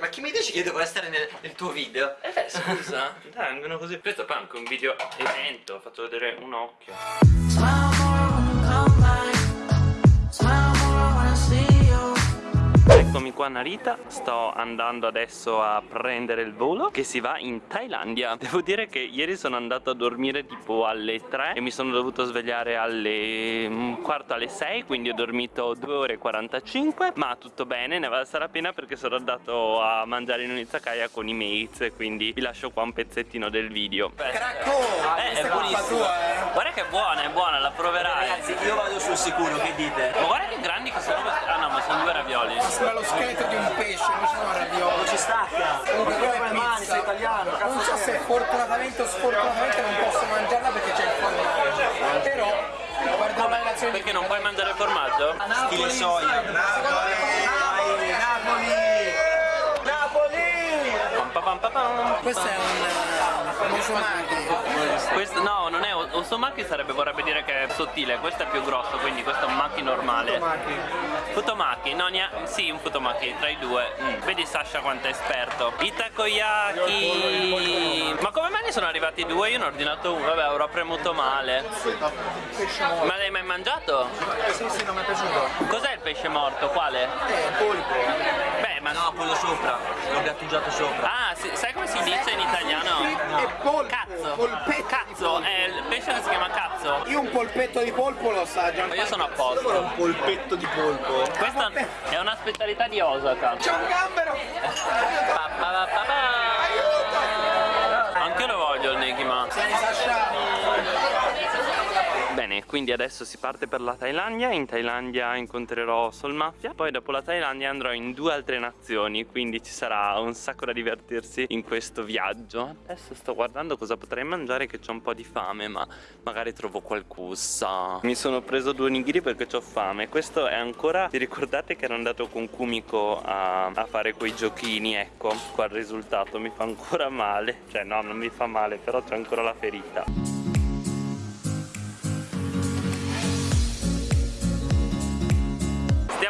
Ma chi mi dice che io devo essere nel, nel tuo video? Eh scusa, dai vengono così. Questo poi è anche un video evento, faccio vedere un occhio Eccomi qua Narita, sto andando adesso a prendere il volo che si va in Thailandia. Devo dire che ieri sono andato a dormire tipo alle 3 e mi sono dovuto svegliare alle un quarto alle 6 quindi ho dormito 2 ore e 45 ma tutto bene, ne vale la pena perché sono andato a mangiare in un'izakaya con i mates quindi vi lascio qua un pezzettino del video. Cracco! Eh, è buonissimo. Guarda che è buona, è buona, la proverai. Ragazzi, io vado sul sicuro, che dite? Ma guarda che grandi che sono questi. Ah sono due ravioli Sembra lo scheletro di un pesce, non sono ravioli. Non ci stacca! Comunque quella è le mani, sei italiano, cazzo Non so se fortunatamente o sfortunatamente non posso mangiarla perché c'è il formaggio. Però, guarda la relazione Perché non puoi mangiare il formaggio? Stile soia. Napoli! Napoli! Pam pam pam pam pam. Questo è un Questo, no, non è Osomaki sarebbe vorrebbe dire che è sottile, questo è più grosso, quindi questo è un maki normale. Futomaki, no, ne ha- sì, un futomaki tra i due. Mm, Vedi Sasha quanto è esperto. I takoyaki. Ma come mai ne sono arrivati due? Io ne ho ordinato uno, vabbè, avrò premuto male. Ma l'hai mai mangiato? Sì, sì, non mi è piaciuto. Cos'è il pesce morto? Quale? Eh, polpo. Beh, ma No, quello sopra, l'ho gattugiato sopra. Ah, sì, sai come si dice in italiano? E polpo. Cazzo! Polpetto. Cazzo, è il pesce che si chiama cazzo. Io un polpetto di polpo lo assaggio. Ma io sono a posto. Un polpetto di polpo. Questa è una specialità di Osaka. C'è un gambero! Pa, pa, pa, pa, pa. Anche io lo voglio il Negima. Tieni Sasha. Quindi adesso si parte per la Thailandia. In Thailandia incontrerò Sol Mafia. Poi dopo la Thailandia andrò in due altre nazioni. Quindi ci sarà un sacco da divertirsi in questo viaggio. Adesso sto guardando cosa potrei mangiare che ho un po' di fame, ma magari trovo qualcosa. Mi sono preso due onigiri perché ho fame. Questo è ancora. Vi ricordate che ero andato con Kumiko a, a fare quei giochini? Ecco, qua il risultato mi fa ancora male. Cioè, no, non mi fa male, però c'è ancora la ferita.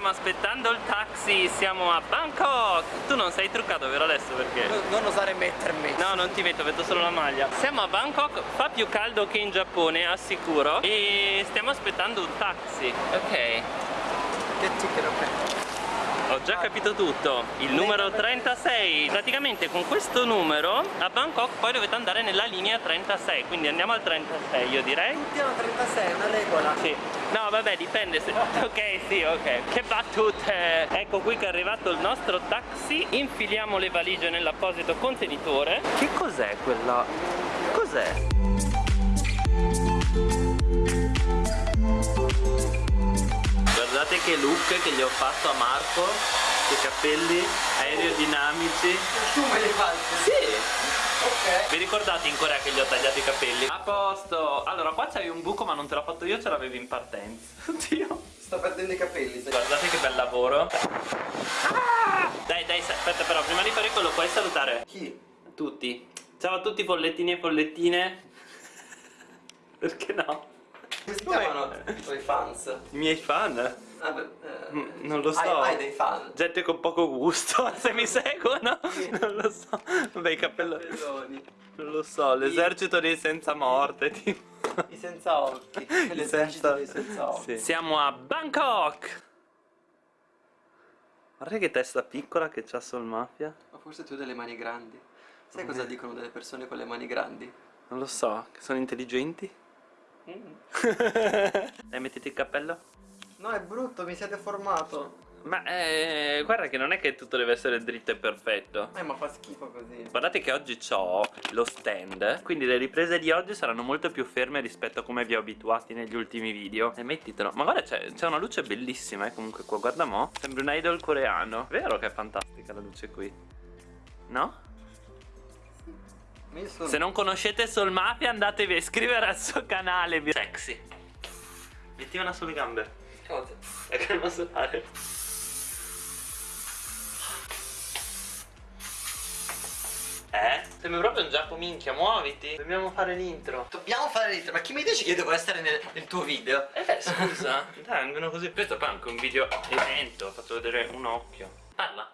Stiamo aspettando il taxi, siamo a Bangkok Tu non sei truccato vero adesso perché? Non osare mettermi. No non ti metto, vedo solo la maglia Siamo a Bangkok, fa più caldo che in Giappone, assicuro E stiamo aspettando un taxi Ok Che ticket, ok. Ho già capito tutto Il numero 36 Praticamente con questo numero a Bangkok poi dovete andare nella linea 36 Quindi andiamo al 36 io direi Piano 36, una regola. Sì. No, vabbè, dipende se... Ok, sì, ok. Che battute! Ecco qui che è arrivato il nostro taxi. Infiliamo le valigie nell'apposito contenitore. Che cos'è quella? Cos'è? Guardate che look che gli ho fatto a Marco. Che capelli aerodinamici. Tu me li fai? Sì! Ok. Vi ricordate in Corea che gli ho tagliato i capelli? A posto! Allora, qua c'hai un buco ma non te l'ho fatto io, ce l'avevi in partenza. Oddio. Sto perdendo i capelli. Guardate che bel lavoro Ah! Dai dai aspetta però prima di fare quello puoi salutare Chi? tutti Ciao a tutti follettini e follettine Perché no? Come si chiamano i tuoi fans? I miei fan? Ah, beh, eh, Mm, Non lo so Hai, hai dei fan? Gente con poco gusto Se mi seguono Non lo so Vabbè i cappelloni. Non lo so L'esercito dei senza morte tipo I senza occhi. L'esercito dei senza occhi. Sì. Siamo a Bangkok Guarda che testa piccola che c'ha Sol Mafia Ma forse tu hai delle mani grandi. Sai cosa dicono delle persone con le mani grandi? Non lo so, che sono intelligenti? Dai, mettiti il cappello. No, è brutto, mi siete formato. Ma eh, guarda che non è che tutto deve essere dritto e perfetto. Eh, ma fa schifo così. Guardate che oggi ho lo stand Quindi le riprese di oggi saranno molto più ferme rispetto a come vi ho abituati negli ultimi video E mettitelo Ma guarda c'è c'è una luce bellissima eh comunque qua Guarda mo Sembra un idol coreano Vero che è fantastica la luce qui No? Sono... Se non conoscete Sol Mafia andatevi a iscrivere al suo canale Sexy Metti una sulle gambe Cosa? È che non so fare Eh? Sembra proprio un giappo minchia, muoviti Dobbiamo fare l'intro Dobbiamo fare l'intro, ma chi mi dice che io devo essere nel, nel tuo video? Eh beh scusa Dai vengono così Questo poi è anche un video evento Faccio vedere un occhio Parla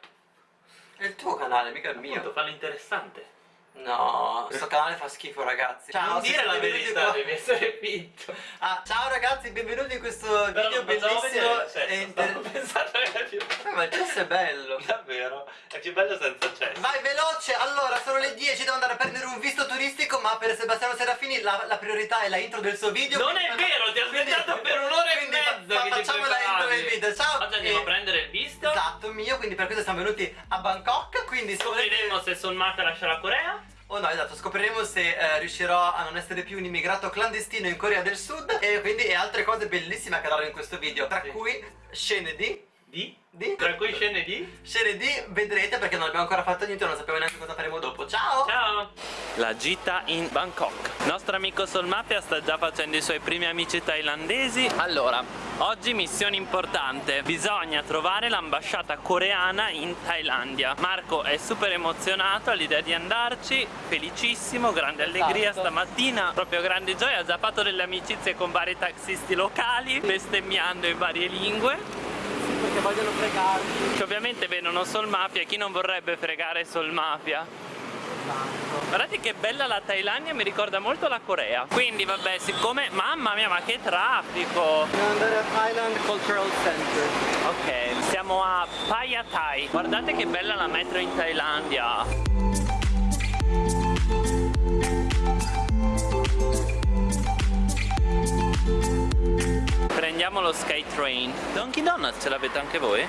È il tuo canale, mica il Appunto, mio. fanno interessante. No, questo canale fa schifo ragazzi. Ciao, non dire la verità, devi essere finto. Ah, ciao ragazzi, benvenuti in questo Però video bellissimo cesso, e inter- pensando che è più... Eh, ma il cesso è bello. Davvero? È più bello senza cesso. Vai veloce, allora sono le 10, devo andare a prendere un visto turistico, ma per Sebastiano Serafini la, la priorità è la intro del suo video. Non è vero, ti ho aspettato per un'ora e Quindi fa- facciamo la intro del video, ciao. Oggi andiamo E- a prendere il visto. Esatto, mio, quindi per questo siamo venuti a Bangkok, quindi Scopriremo se Solmata lascia la Corea. Oh no, esatto, scopriremo se eh, riuscirò a non essere più un immigrato clandestino in Corea del Sud e quindi e altre cose bellissime accadono in questo video, tra Sì. cui scene di... Di? di... Tra cui scene di? Scene di vedrete perché non abbiamo ancora fatto niente, non sappiamo neanche cosa faremo dopo. Ciao! Ciao! La gita in Bangkok. Nostro amico Solmapia sta già facendo i suoi primi amici thailandesi. Allora, oggi missione importante. Bisogna trovare l'ambasciata coreana in Thailandia. Marco è super emozionato all'idea di andarci, felicissimo, grande allegria Esatto. stamattina, proprio grande gioia. Ha già fatto delle amicizie con vari taxisti locali, bestemmiando in varie lingue. Perché vogliono fregarci. Che ovviamente vedono Sol Mafia e chi non vorrebbe fregare Sol Mafia? Guardate che bella la Thailandia, mi ricorda molto la Corea. Quindi vabbè, siccome... Mamma mia, ma che traffico! Dobbiamo andare a Thailand Cultural Center. Ok, siamo a Phaya Thai. Guardate che bella la metro in Thailandia. Prendiamo lo Skytrain. Donkey Donut ce l'avete anche voi?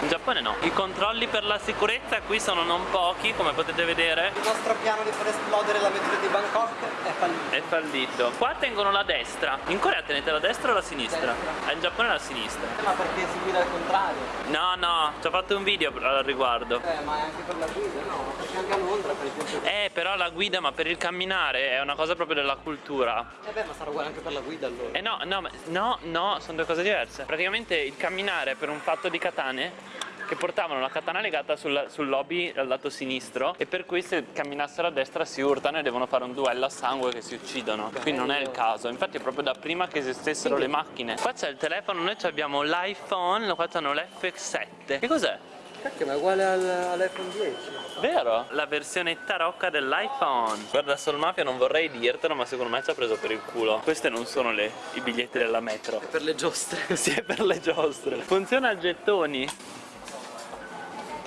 In Giappone no. I controlli per la sicurezza qui sono non pochi, come potete vedere. Il nostro piano di far esplodere la metro di Bangkok è fallito. È fallito. Qua tengono la destra. In Corea tenete la destra o la sinistra? Destra. Ah, in Giappone la sinistra. Ma perché si guida al contrario? No, no, ci ho fatto un video al riguardo. Eh, ma è anche per la guida, no? Perché anche a Londra, per esempio. Eh, però la guida, ma per il camminare è una cosa proprio della cultura. Eh beh, ma sarà uguale anche per la guida allora. Eh no, no, ma- no, no, sono due cose diverse. Praticamente il camminare per un fatto di katane che portavano la katana legata sul, sul lobby al lato sinistro e per cui se camminassero a destra si urtano e devono fare un duello a sangue che si uccidono. Qui non è il caso, infatti è proprio da prima che esistessero le macchine. Qua c'è il telefono, noi abbiamo l'iPhone, qua c'hanno l'F7. Che cos'è? Cacchio, ma è uguale al, all'iPhone 10. Vero? La versione tarocca dell'iPhone Guarda Sol Mafia non vorrei dirtelo ma secondo me ci ha preso per il culo Queste non sono le, i biglietti della metro Per le giostre. Sì è per le giostre Funziona a gettoni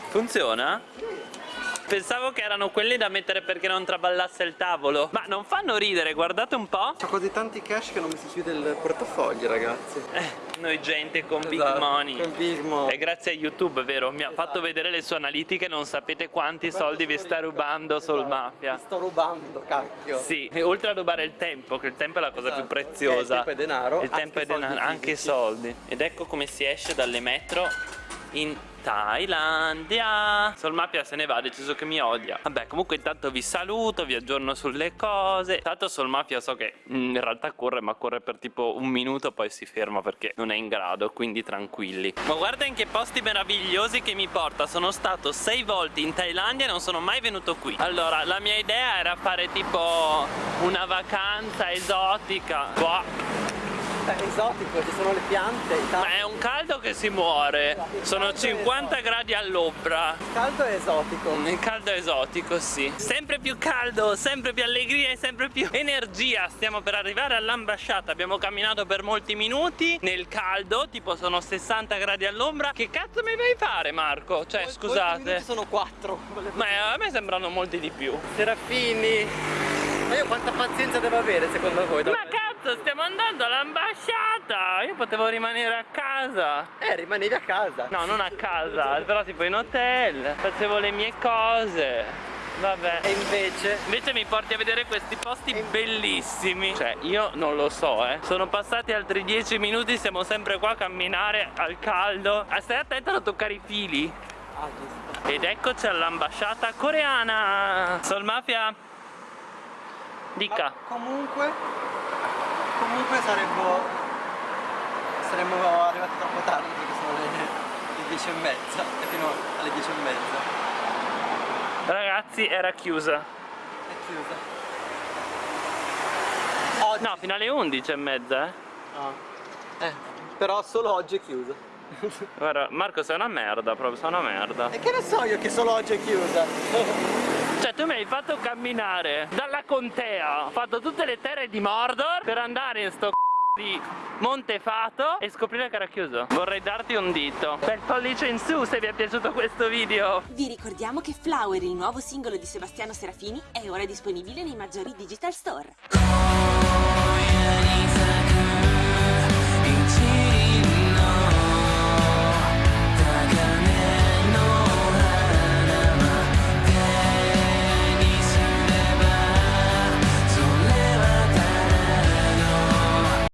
Funziona? Pensavo che erano quelli da mettere perché non traballasse il tavolo Ma non fanno ridere guardate un po' Ho così tanti cash che non mi si chiude il portafoglio, ragazzi. Eh, Noi gente con big Esatto, money con big money. È grazie a YouTube, vero? Mi ha fatto vedere le sue analitiche, non sapete quanti soldi vi sta rubando Sol Mafia. Sto rubando, cacchio. Sì, e oltre a rubare il tempo, che il tempo è la cosa più Esatto. preziosa. Il tempo è denaro, Il tempo è denaro, anche fisici. soldi. Ed ecco come si esce dalle metro in Thailandia. Sol Mafia se ne va, ha deciso che mi odia. Vabbè, comunque intanto vi saluto, vi aggiorno sulle cose. Tanto Sol Mafia so che mm, in realtà corre, ma corre per tipo un minuto, poi si ferma perché non è in grado, quindi tranquilli. Ma guarda in che posti meravigliosi che mi porta. Sono stato sei volte in Thailandia e non sono mai venuto qui. Allora, la mia idea era fare tipo una vacanza esotica. Boh, È esotico, ci sono le piante, il ma è un caldo che si muore. Sono 50 gradi all'ombra. caldo è esotico. Il caldo esotico, sì. Sempre più caldo, sempre più allegria e sempre più energia. Stiamo per arrivare all'ambasciata. Abbiamo camminato per molti minuti nel caldo, tipo sono 60 gradi all'ombra. Che cazzo mi vai a fare, Marco? Cioè, Molti scusate. sono quattro. Ma eh, a me sembrano molti di più. Serafini. Ma io quanta pazienza devo avere secondo voi? Ma cazzo, stiamo andando all'ambasciata! Io potevo rimanere a casa. Eh, rimanevi a casa. No, non a casa, però tipo in hotel. Facevo le mie cose. Vabbè. E invece... Invece mi porti a vedere questi posti bellissimi Cioè io non lo so eh Sono passati altri 10 minuti Siamo sempre qua a camminare al caldo ah, Stai attento a non toccare i fili Ah, giusto. Ed eccoci all'ambasciata coreana Sol Mafia Dica Ma comunque... Comunque saremmo... Saremmo arrivati troppo tardi perché sono le, le 10 e mezza. E fino alle 10 e mezza. Ragazzi era chiusa È chiusa. Oggi... No fino alle 11 e mezza eh Ah. Eh, però solo oggi è chiusa. Guarda, Marco sei una merda, proprio sei una merda. E che ne so io che solo oggi è chiusa? Cioè tu mi hai fatto camminare dalla contea, ho fatto tutte le terre di Mordor per andare in sto c***o di Montefato e scoprire che era chiuso. Vorrei darti un dito. Bel pollice in su se vi è piaciuto questo video. Vi ricordiamo che Flower, il nuovo singolo di Sebastiano Serafini, è ora disponibile nei maggiori digital store.